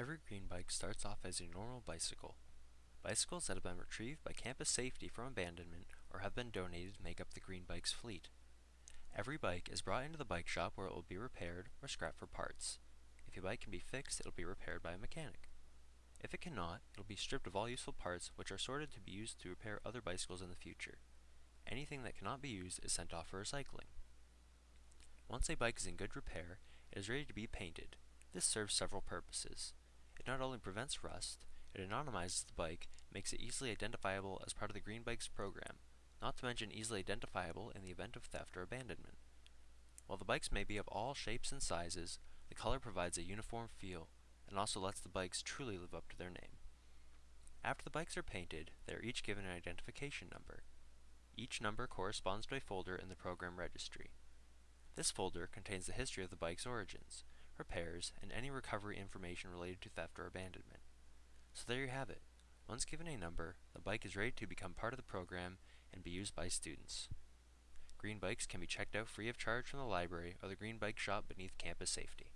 Every green bike starts off as a normal bicycle. Bicycles that have been retrieved by campus safety from abandonment or have been donated make up the green bikes fleet. Every bike is brought into the bike shop where it will be repaired or scrapped for parts. If a bike can be fixed, it will be repaired by a mechanic. If it cannot, it will be stripped of all useful parts which are sorted to be used to repair other bicycles in the future. Anything that cannot be used is sent off for recycling. Once a bike is in good repair, it is ready to be painted. This serves several purposes. It not only prevents rust, it anonymizes the bike, makes it easily identifiable as part of the Green Bikes program, not to mention easily identifiable in the event of theft or abandonment. While the bikes may be of all shapes and sizes, the color provides a uniform feel, and also lets the bikes truly live up to their name. After the bikes are painted, they are each given an identification number. Each number corresponds to a folder in the program registry. This folder contains the history of the bike's origins, repairs, and any recovery information related to theft or abandonment. So there you have it. Once given a number, the bike is ready to become part of the program and be used by students. Green bikes can be checked out free of charge from the library or the Green Bike Shop beneath campus safety.